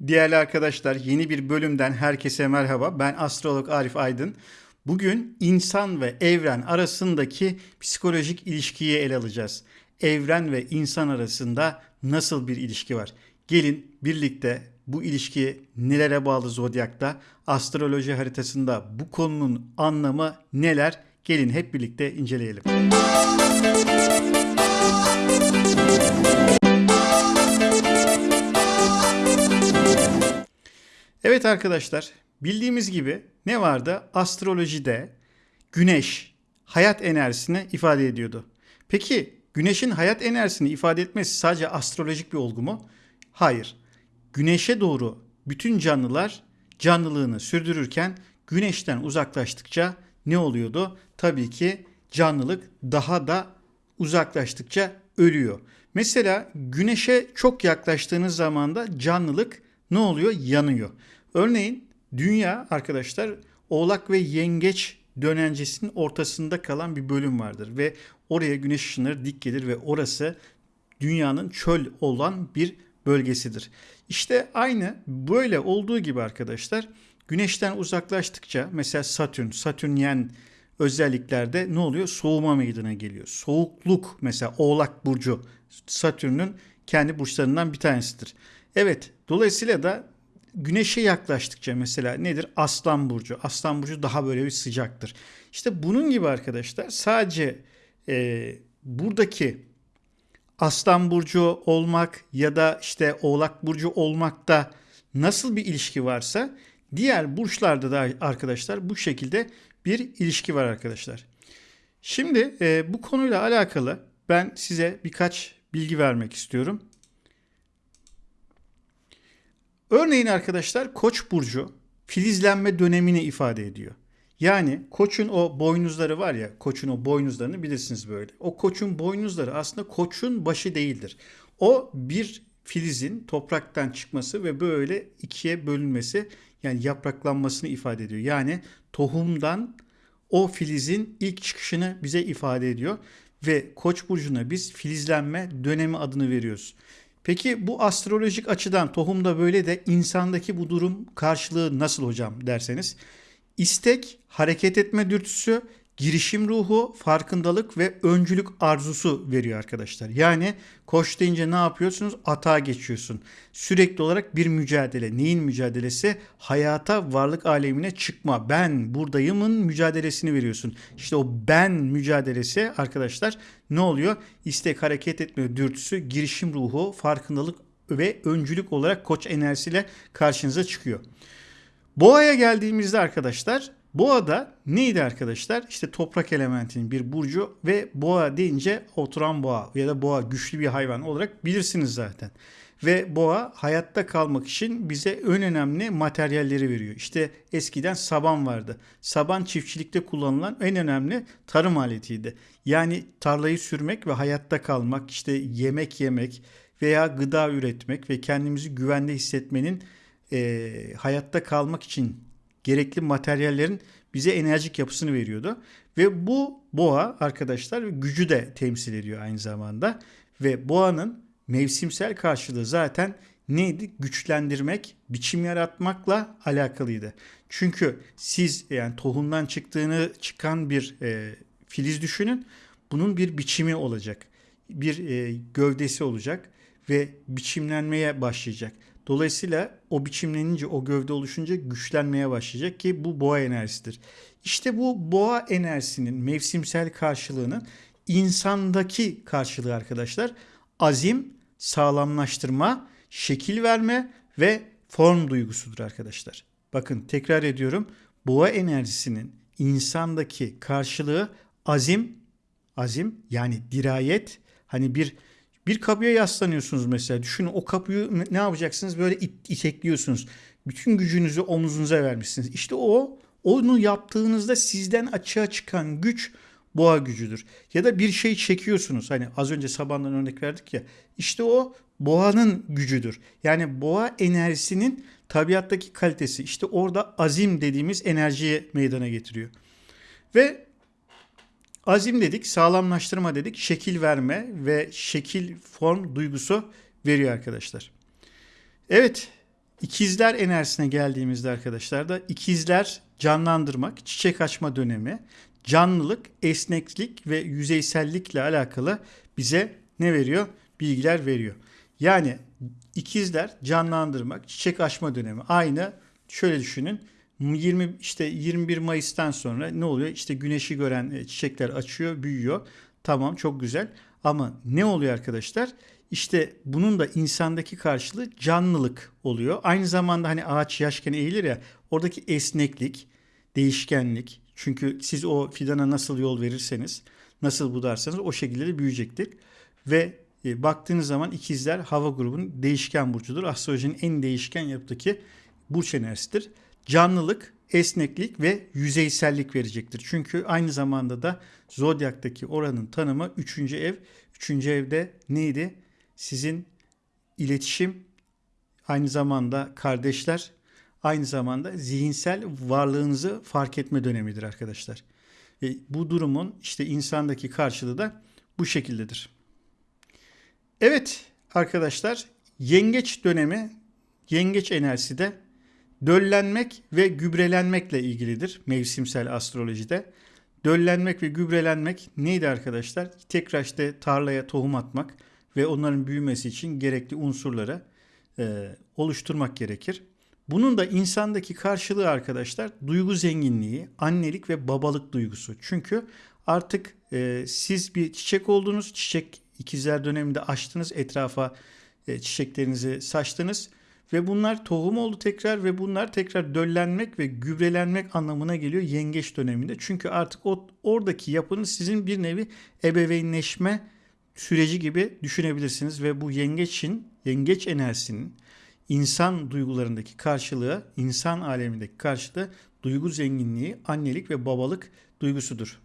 Değerli arkadaşlar yeni bir bölümden herkese merhaba. Ben astrolog Arif Aydın. Bugün insan ve evren arasındaki psikolojik ilişkiyi ele alacağız. Evren ve insan arasında nasıl bir ilişki var? Gelin birlikte bu ilişki nelere bağlı zodyakta, astroloji haritasında bu konunun anlamı neler? Gelin hep birlikte inceleyelim. Evet arkadaşlar, bildiğimiz gibi ne vardı? Astrolojide güneş hayat enerjisini ifade ediyordu. Peki güneşin hayat enerjisini ifade etmesi sadece astrolojik bir olgu mu? Hayır. Güneşe doğru bütün canlılar canlılığını sürdürürken güneşten uzaklaştıkça ne oluyordu? Tabii ki canlılık daha da uzaklaştıkça ölüyor. Mesela güneşe çok yaklaştığınız zaman da canlılık ne oluyor? Yanıyor. Örneğin dünya arkadaşlar Oğlak ve Yengeç dönencesinin ortasında kalan bir bölüm vardır ve oraya güneş ışınları dik gelir ve orası dünyanın çöl olan bir bölgesidir. İşte aynı böyle olduğu gibi arkadaşlar güneşten uzaklaştıkça mesela Satürn, Satürnyen özelliklerde ne oluyor? Soğuma meydana geliyor. Soğukluk mesela Oğlak burcu Satürn'ün kendi burçlarından bir tanesidir. Evet, dolayısıyla da güneşe yaklaştıkça mesela nedir? Aslan burcu. Aslan burcu daha böyle bir sıcaktır. İşte bunun gibi arkadaşlar sadece e, buradaki Aslan burcu olmak ya da işte Oğlak burcu olmakta nasıl bir ilişki varsa diğer burçlarda da arkadaşlar bu şekilde bir ilişki var arkadaşlar. Şimdi e, bu konuyla alakalı ben size birkaç bilgi vermek istiyorum. Örneğin arkadaşlar Koç burcu filizlenme dönemini ifade ediyor. Yani koçun o boynuzları var ya, koçun o boynuzlarını bilirsiniz böyle. O koçun boynuzları aslında koçun başı değildir. O bir filizin topraktan çıkması ve böyle ikiye bölünmesi yani yapraklanmasını ifade ediyor. Yani tohumdan o filizin ilk çıkışını bize ifade ediyor ve Koç burcuna biz filizlenme dönemi adını veriyoruz. Peki bu astrolojik açıdan tohumda böyle de insandaki bu durum karşılığı nasıl hocam derseniz? İstek, hareket etme dürtüsü, girişim ruhu, farkındalık ve öncülük arzusu veriyor arkadaşlar. Yani koş deyince ne yapıyorsunuz? Atağa geçiyorsun. Sürekli olarak bir mücadele. Neyin mücadelesi? Hayata, varlık alemine çıkma. Ben buradayımın mücadelesini veriyorsun. İşte o ben mücadelesi arkadaşlar ne oluyor? İstek, hareket etme dürtüsü, girişim ruhu, farkındalık ve öncülük olarak koç enerjisiyle karşınıza çıkıyor. Boğa'ya geldiğimizde arkadaşlar Boğa neydi arkadaşlar? İşte toprak elementinin bir burcu ve boğa deyince oturan boğa ya da boğa güçlü bir hayvan olarak bilirsiniz zaten. Ve boğa hayatta kalmak için bize en önemli materyalleri veriyor. İşte eskiden saban vardı. Saban çiftçilikte kullanılan en önemli tarım aletiydi. Yani tarlayı sürmek ve hayatta kalmak, işte yemek yemek veya gıda üretmek ve kendimizi güvende hissetmenin e, hayatta kalmak için gerekli materyallerin bize enerjik yapısını veriyordu. Ve bu boğa arkadaşlar gücü de temsil ediyor aynı zamanda. Ve boğanın mevsimsel karşılığı zaten neydi? Güçlendirmek, biçim yaratmakla alakalıydı. Çünkü siz yani tohumdan çıktığını çıkan bir e, filiz düşünün. Bunun bir biçimi olacak. Bir e, gövdesi olacak ve biçimlenmeye başlayacak. Dolayısıyla o biçimlenince, o gövde oluşunca güçlenmeye başlayacak ki bu boğa enerjisidir. İşte bu boğa enerjisinin mevsimsel karşılığının insandaki karşılığı arkadaşlar azim, sağlamlaştırma, şekil verme ve form duygusudur arkadaşlar. Bakın tekrar ediyorum. Boğa enerjisinin insandaki karşılığı azim, azim yani dirayet, hani bir bir kapıya yaslanıyorsunuz mesela. Düşünün o kapıyı ne yapacaksınız? Böyle it, itekliyorsunuz. Bütün gücünüzü omuzunuza vermişsiniz. İşte o onu yaptığınızda sizden açığa çıkan güç boğa gücüdür. Ya da bir şey çekiyorsunuz. Hani az önce sabandan örnek verdik ya. İşte o boğanın gücüdür. Yani boğa enerjisinin tabiattaki kalitesi. İşte orada azim dediğimiz enerjiye meydana getiriyor. Ve Azim dedik, sağlamlaştırma dedik, şekil verme ve şekil form duygusu veriyor arkadaşlar. Evet, İkizler enerjisine geldiğimizde arkadaşlar da ikizler canlandırmak, çiçek açma dönemi, canlılık, esneklik ve yüzeysellikle alakalı bize ne veriyor? Bilgiler veriyor. Yani ikizler canlandırmak, çiçek açma dönemi. Aynı şöyle düşünün. 20 işte 21 Mayıs'tan sonra ne oluyor? İşte güneşi gören e, çiçekler açıyor, büyüyor. Tamam çok güzel. Ama ne oluyor arkadaşlar? İşte bunun da insandaki karşılığı canlılık oluyor. Aynı zamanda hani ağaç yaşken eğilir ya oradaki esneklik, değişkenlik. Çünkü siz o fidana nasıl yol verirseniz, nasıl budarsanız o şekilde de büyüyecektir. Ve e, baktığınız zaman ikizler hava grubunun değişken burcudur. Astrolojinin en değişken yapıdaki burç enerjisidir. Canlılık, esneklik ve yüzeysellik verecektir. Çünkü aynı zamanda da zodyaktaki oranın tanımı 3. ev. 3. evde neydi? Sizin iletişim, aynı zamanda kardeşler, aynı zamanda zihinsel varlığınızı fark etme dönemidir arkadaşlar. Ve bu durumun işte insandaki karşılığı da bu şekildedir. Evet arkadaşlar yengeç dönemi, yengeç enerjisi de döllenmek ve gübrelenmekle ilgilidir mevsimsel astrolojide. Döllenmek ve gübrelenmek neydi arkadaşlar? Tekrar işte tarlaya tohum atmak ve onların büyümesi için gerekli unsurları e, oluşturmak gerekir. Bunun da insandaki karşılığı arkadaşlar duygu zenginliği, annelik ve babalık duygusu. Çünkü artık e, siz bir çiçek oldunuz, çiçek ikizler döneminde açtınız, etrafa e, çiçeklerinizi saçtınız ve bunlar tohum oldu tekrar ve bunlar tekrar döllenmek ve gübrelenmek anlamına geliyor yengeç döneminde. Çünkü artık o oradaki yapınız sizin bir nevi ebeveynleşme süreci gibi düşünebilirsiniz ve bu yengeçin, yengeç enerjisinin insan duygularındaki karşılığı, insan alemindeki karşılığı duygu zenginliği, annelik ve babalık duygusudur.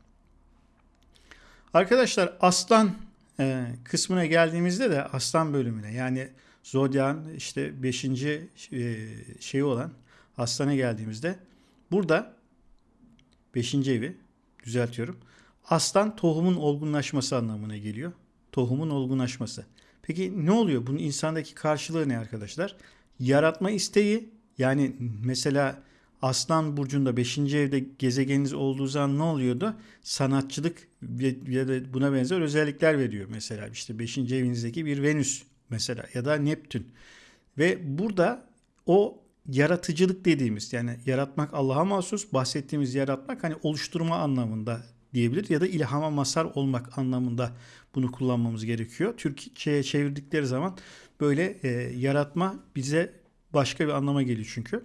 Arkadaşlar aslan e, kısmına geldiğimizde de aslan bölümüne yani Zodyan işte 5. E, şeyi olan aslana geldiğimizde burada 5. evi düzeltiyorum. Aslan tohumun olgunlaşması anlamına geliyor. Tohumun olgunlaşması. Peki ne oluyor? Bunun insandaki karşılığı ne arkadaşlar? Yaratma isteği yani mesela Aslan burcunda 5. evde gezegeniniz olduğu zaman ne oluyordu? Sanatçılık ya da buna benzer özellikler veriyor mesela. işte 5. evinizdeki bir Venüs mesela ya da Neptün. Ve burada o yaratıcılık dediğimiz yani yaratmak Allah'a mahsus bahsettiğimiz yaratmak hani oluşturma anlamında diyebilir ya da ilhama masar olmak anlamında bunu kullanmamız gerekiyor. Türkçe'ye çevirdikleri zaman böyle e, yaratma bize başka bir anlama geliyor çünkü.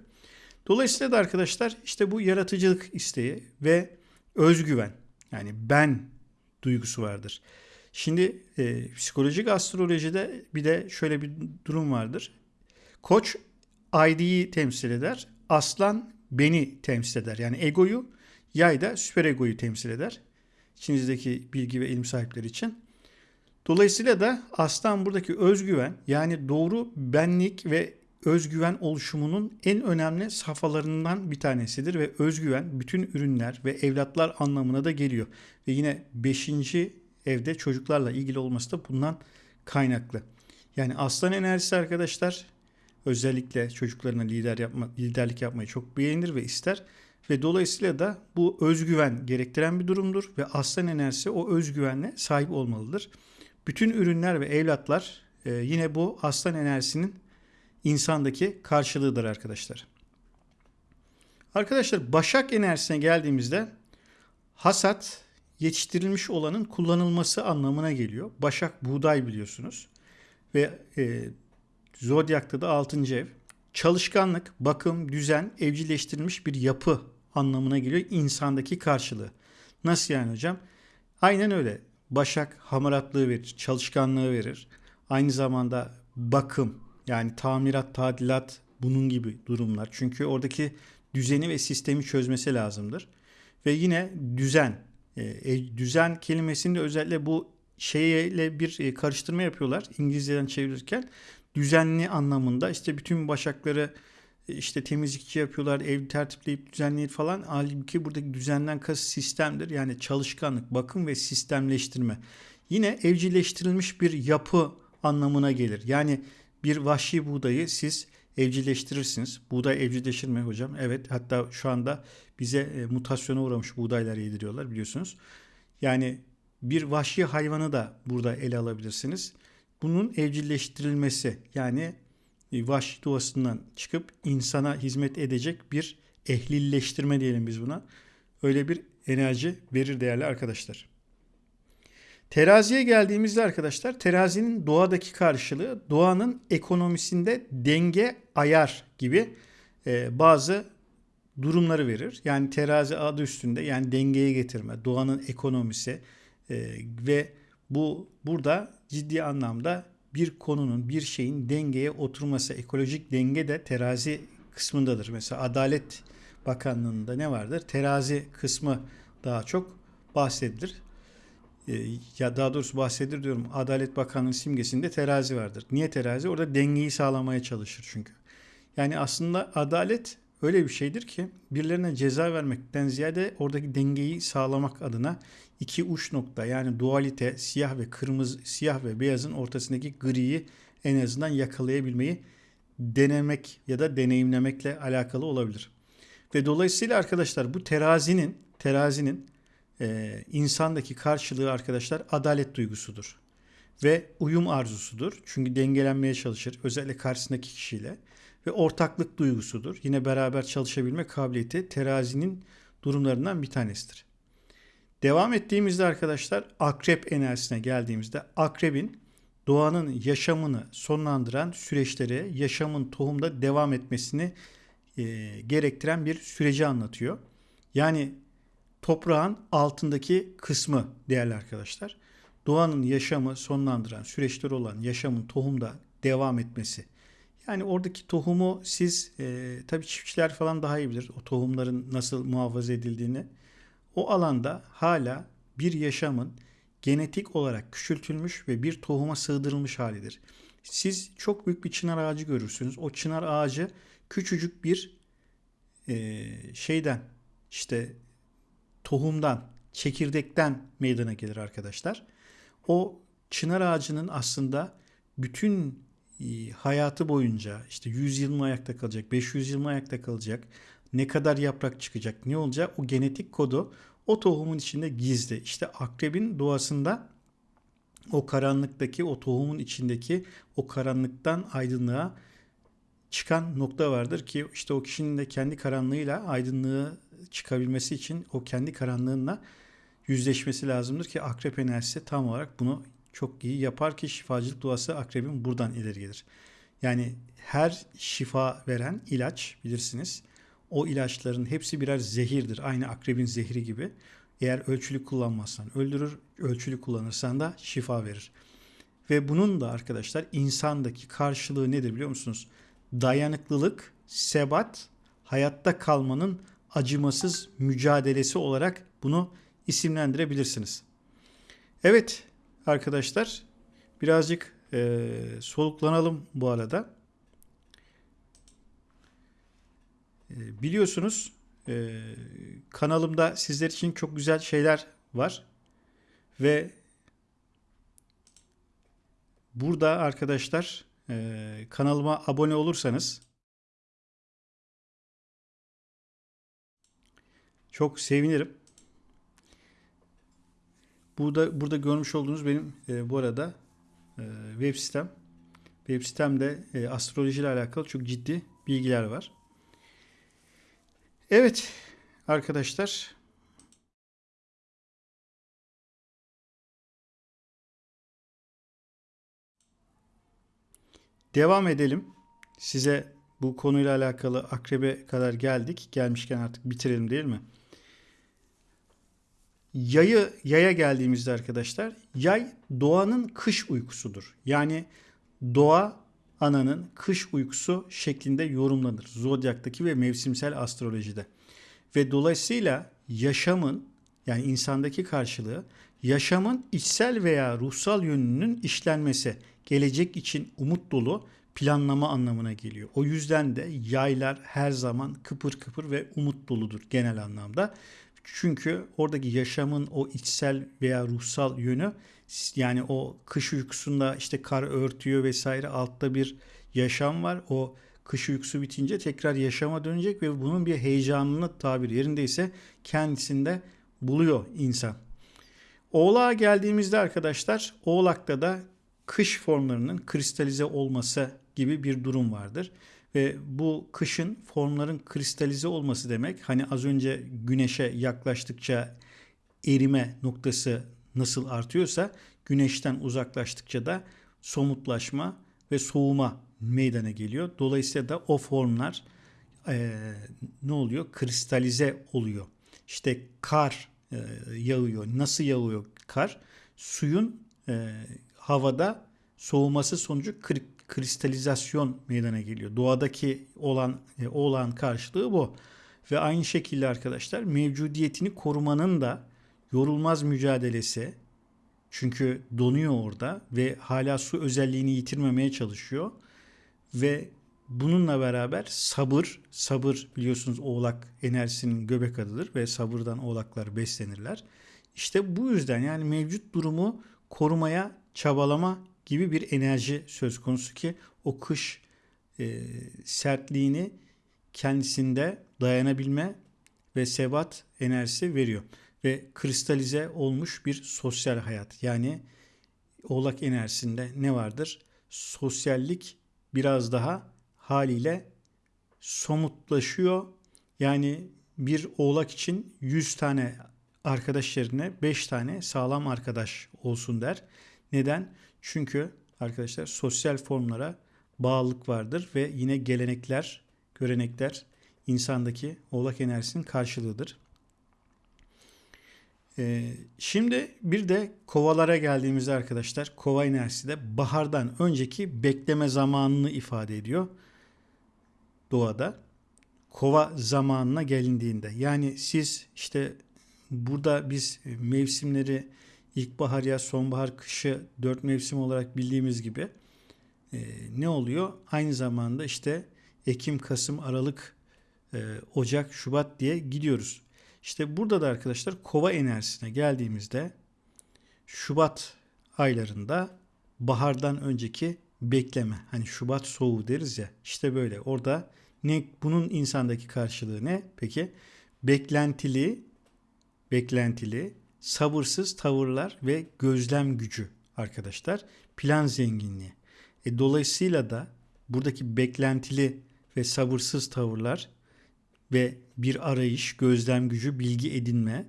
Dolayısıyla da arkadaşlar işte bu yaratıcılık isteği ve özgüven yani ben duygusu vardır. Şimdi e, psikolojik astrolojide bir de şöyle bir durum vardır. Koç ID'yi temsil eder. Aslan beni temsil eder. Yani egoyu, yay da süper egoyu temsil eder. İçinizdeki bilgi ve ilim sahipleri için. Dolayısıyla da aslan buradaki özgüven yani doğru benlik ve özgüven oluşumunun en önemli safhalarından bir tanesidir ve özgüven bütün ürünler ve evlatlar anlamına da geliyor. Ve yine 5 evde çocuklarla ilgili olması da bundan kaynaklı. Yani aslan enerjisi arkadaşlar özellikle çocuklarına lider yapma, liderlik yapmayı çok beğenir ve ister. Ve dolayısıyla da bu özgüven gerektiren bir durumdur ve aslan enerjisi o özgüvenle sahip olmalıdır. Bütün ürünler ve evlatlar e, yine bu aslan enerjisinin insandaki karşılığıdır arkadaşlar. Arkadaşlar Başak enerjisine geldiğimizde hasat yetiştirilmiş olanın kullanılması anlamına geliyor. Başak buğday biliyorsunuz. Ve e, Zodyak'ta da 6. ev. Çalışkanlık, bakım, düzen, evcilleştirilmiş bir yapı anlamına geliyor insandaki karşılığı. Nasıl yani hocam? Aynen öyle. Başak hamaratlığı verir, çalışkanlığı verir. Aynı zamanda bakım yani tamirat, tadilat bunun gibi durumlar. Çünkü oradaki düzeni ve sistemi çözmesi lazımdır. Ve yine düzen e, e, düzen kelimesinde özellikle bu şeyle bir e, karıştırma yapıyorlar İngilizceden çevirirken. Düzenli anlamında işte bütün başakları e, işte temizlikçi yapıyorlar, ev tertipleyip düzenleyip falan. Halbuki buradaki düzenden kasıt sistemdir. Yani çalışkanlık, bakım ve sistemleştirme. Yine evcilleştirilmiş bir yapı anlamına gelir. Yani bir vahşi buğdayı siz evcilleştirirsiniz. Buğday evcilleşir mi hocam? Evet. Hatta şu anda bize e, mutasyona uğramış buğdaylar yediriyorlar biliyorsunuz. Yani bir vahşi hayvanı da burada ele alabilirsiniz. Bunun evcilleştirilmesi yani e, vahşi doğasından çıkıp insana hizmet edecek bir ehlilleştirme diyelim biz buna. Öyle bir enerji verir değerli arkadaşlar. Teraziye geldiğimizde arkadaşlar terazinin doğadaki karşılığı doğanın ekonomisinde denge ayar gibi e, bazı durumları verir. Yani terazi adı üstünde yani dengeye getirme, doğanın ekonomisi e, ve bu burada ciddi anlamda bir konunun, bir şeyin dengeye oturması, ekolojik denge de terazi kısmındadır. Mesela Adalet Bakanlığı'nda ne vardır? Terazi kısmı daha çok bahsedilir. Ee, ya daha doğrusu bahsedilir diyorum. Adalet Bakanlığı simgesinde terazi vardır. Niye terazi? Orada dengeyi sağlamaya çalışır çünkü. Yani aslında adalet öyle bir şeydir ki birilerine ceza vermekten ziyade oradaki dengeyi sağlamak adına iki uç nokta yani dualite siyah ve kırmızı siyah ve beyazın ortasındaki griyi en azından yakalayabilmeyi denemek ya da deneyimlemekle alakalı olabilir. Ve dolayısıyla arkadaşlar bu terazinin terazinin e, insandaki karşılığı arkadaşlar adalet duygusudur. Ve uyum arzusudur. Çünkü dengelenmeye çalışır. Özellikle karşısındaki kişiyle. Ve ortaklık duygusudur. Yine beraber çalışabilme kabiliyeti terazinin durumlarından bir tanesidir. Devam ettiğimizde arkadaşlar akrep enerjisine geldiğimizde akrebin doğanın yaşamını sonlandıran süreçleri yaşamın tohumda devam etmesini e, gerektiren bir süreci anlatıyor. Yani toprağın altındaki kısmı değerli arkadaşlar. Doğanın yaşamı sonlandıran süreçler olan yaşamın tohumda devam etmesi. Yani oradaki tohumu siz e, tabii çiftçiler falan daha iyi bilir o tohumların nasıl muhafaza edildiğini. O alanda hala bir yaşamın genetik olarak küçültülmüş ve bir tohuma sığdırılmış halidir. Siz çok büyük bir çınar ağacı görürsünüz. O çınar ağacı küçücük bir e, şeyden işte tohumdan, çekirdekten meydana gelir arkadaşlar. O çınar ağacının aslında bütün e, hayatı boyunca işte 100 yıl mı ayakta kalacak, 500 yıl mı ayakta kalacak, ne kadar yaprak çıkacak, ne olacak o genetik kodu o tohumun içinde gizli. İşte akrebin doğasında o karanlıktaki, o tohumun içindeki o karanlıktan aydınlığa çıkan nokta vardır ki işte o kişinin de kendi karanlığıyla aydınlığı çıkabilmesi için o kendi karanlığınla yüzleşmesi lazımdır ki akrep enerjisi tam olarak bunu çok iyi yapar ki şifacılık duası akrebin buradan ileri gelir. Yani her şifa veren ilaç bilirsiniz. O ilaçların hepsi birer zehirdir. Aynı akrebin zehri gibi. Eğer ölçülü kullanmazsan öldürür, ölçülü kullanırsan da şifa verir. Ve bunun da arkadaşlar insandaki karşılığı nedir biliyor musunuz? Dayanıklılık, sebat, hayatta kalmanın acımasız mücadelesi olarak bunu isimlendirebilirsiniz. Evet arkadaşlar birazcık e, soluklanalım bu arada. E, biliyorsunuz e, kanalımda sizler için çok güzel şeyler var ve burada arkadaşlar e, kanalıma abone olursanız Çok sevinirim. Burada burada görmüş olduğunuz benim e, bu arada e, web sitem. Web sitemde e, astroloji ile alakalı çok ciddi bilgiler var. Evet arkadaşlar. Devam edelim. Size bu konuyla alakalı akrebe kadar geldik. Gelmişken artık bitirelim değil mi? Yayı yaya geldiğimizde arkadaşlar yay doğanın kış uykusudur. Yani doğa ananın kış uykusu şeklinde yorumlanır. Zodyaktaki ve mevsimsel astrolojide. Ve dolayısıyla yaşamın yani insandaki karşılığı yaşamın içsel veya ruhsal yönünün işlenmesi, gelecek için umut dolu planlama anlamına geliyor. O yüzden de yaylar her zaman kıpır kıpır ve umut doludur genel anlamda. Çünkü oradaki yaşamın o içsel veya ruhsal yönü yani o kış uykusunda işte kar örtüyor vesaire altta bir yaşam var. O kış uykusu bitince tekrar yaşama dönecek ve bunun bir heyecanını tabir yerindeyse kendisinde buluyor insan. Oğlağa geldiğimizde arkadaşlar Oğlak'ta da kış formlarının kristalize olması gibi bir durum vardır. Ve bu kışın formların kristalize olması demek hani az önce güneşe yaklaştıkça erime noktası nasıl artıyorsa güneşten uzaklaştıkça da somutlaşma ve soğuma meydana geliyor. Dolayısıyla da o formlar e, ne oluyor? Kristalize oluyor. İşte kar e, yağıyor. Nasıl yağıyor kar? Suyun e, havada soğuması sonucu kristalizasyon meydana geliyor. Doğadaki olan e, olan karşılığı bu. Ve aynı şekilde arkadaşlar mevcudiyetini korumanın da yorulmaz mücadelesi çünkü donuyor orada ve hala su özelliğini yitirmemeye çalışıyor. Ve bununla beraber sabır, sabır biliyorsunuz oğlak enerjisinin göbek adıdır ve sabırdan oğlaklar beslenirler. İşte bu yüzden yani mevcut durumu korumaya çabalama gibi bir enerji söz konusu ki o kış e, sertliğini kendisinde dayanabilme ve sebat enerjisi veriyor. Ve kristalize olmuş bir sosyal hayat. Yani oğlak enerjisinde ne vardır? Sosyallik biraz daha haliyle somutlaşıyor. Yani bir oğlak için 100 tane arkadaş yerine 5 tane sağlam arkadaş olsun der. Neden? Çünkü arkadaşlar sosyal formlara bağlılık vardır ve yine gelenekler, görenekler insandaki oğlak enerjisinin karşılığıdır. Ee, şimdi bir de kovalara geldiğimizde arkadaşlar kova enerjisi de bahardan önceki bekleme zamanını ifade ediyor doğada. Kova zamanına gelindiğinde yani siz işte burada biz mevsimleri ilkbahar, yaz, sonbahar, kışı dört mevsim olarak bildiğimiz gibi e, ne oluyor? Aynı zamanda işte Ekim, Kasım, Aralık, e, Ocak, Şubat diye gidiyoruz. İşte burada da arkadaşlar kova enerjisine geldiğimizde Şubat aylarında bahardan önceki bekleme. Hani Şubat soğuğu deriz ya. İşte böyle. Orada ne bunun insandaki karşılığı ne? Peki beklentili beklentili sabırsız tavırlar ve gözlem gücü arkadaşlar. Plan zenginliği. E, dolayısıyla da buradaki beklentili ve sabırsız tavırlar ve bir arayış, gözlem gücü, bilgi edinme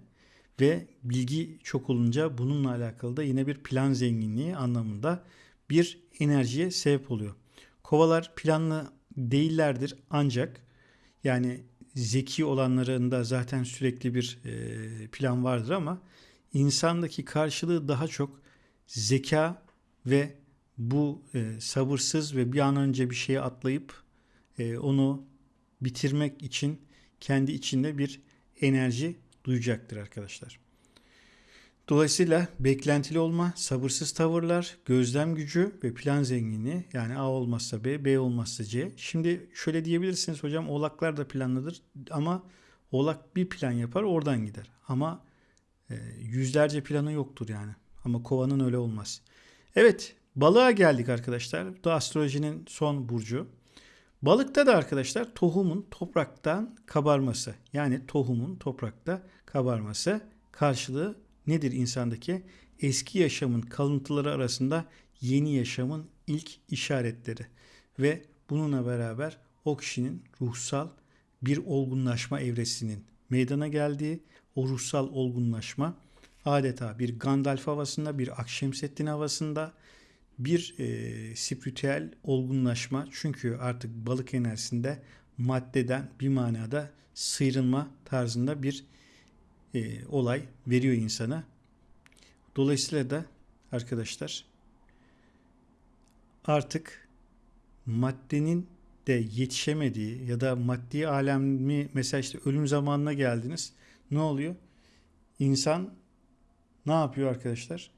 ve bilgi çok olunca bununla alakalı da yine bir plan zenginliği anlamında bir enerjiye sebep oluyor. Kovalar planlı değillerdir ancak yani zeki olanlarında zaten sürekli bir e, plan vardır ama insandaki karşılığı daha çok zeka ve bu e, sabırsız ve bir an önce bir şeye atlayıp e, onu bitirmek için kendi içinde bir enerji duyacaktır arkadaşlar. Dolayısıyla beklentili olma, sabırsız tavırlar, gözlem gücü ve plan zenginliği yani A olmazsa B, B olmazsa C. Şimdi şöyle diyebilirsiniz hocam oğlaklar da planlıdır ama oğlak bir plan yapar oradan gider. Ama e, yüzlerce planı yoktur yani. Ama kovanın öyle olmaz. Evet balığa geldik arkadaşlar. Bu da astrolojinin son burcu. Balıkta da arkadaşlar tohumun topraktan kabarması yani tohumun toprakta kabarması karşılığı nedir insandaki? Eski yaşamın kalıntıları arasında yeni yaşamın ilk işaretleri ve bununla beraber o kişinin ruhsal bir olgunlaşma evresinin meydana geldiği o ruhsal olgunlaşma adeta bir Gandalf havasında, bir Akşemseddin havasında bir e, spiritüel olgunlaşma. Çünkü artık balık enerjisinde maddeden bir manada sıyrılma tarzında bir e, olay veriyor insana. Dolayısıyla da arkadaşlar artık maddenin de yetişemediği ya da maddi alemi mesela işte ölüm zamanına geldiniz. Ne oluyor? İnsan ne yapıyor arkadaşlar?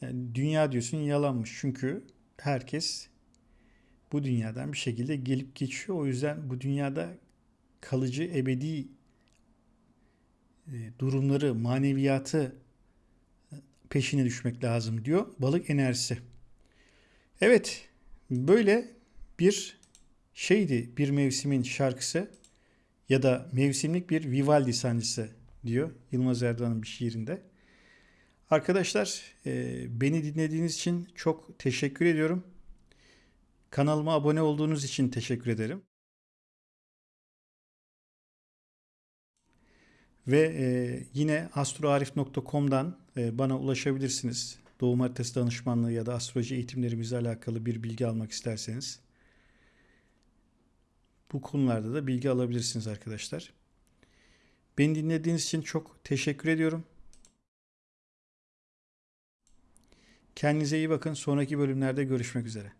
Yani dünya diyorsun yalanmış. Çünkü herkes bu dünyadan bir şekilde gelip geçiyor. O yüzden bu dünyada kalıcı ebedi durumları, maneviyatı peşine düşmek lazım diyor balık enerjisi. Evet, böyle bir şeydi bir mevsimin şarkısı ya da mevsimlik bir Vivaldi sancısı diyor Yılmaz Erdoğan'ın bir şiirinde. Arkadaşlar e, beni dinlediğiniz için çok teşekkür ediyorum. Kanalıma abone olduğunuz için teşekkür ederim. Ve e, yine astroarif.com'dan e, bana ulaşabilirsiniz. Doğum haritası danışmanlığı ya da astroloji eğitimlerimizle alakalı bir bilgi almak isterseniz. Bu konularda da bilgi alabilirsiniz arkadaşlar. Beni dinlediğiniz için çok teşekkür ediyorum. Kendinize iyi bakın. Sonraki bölümlerde görüşmek üzere.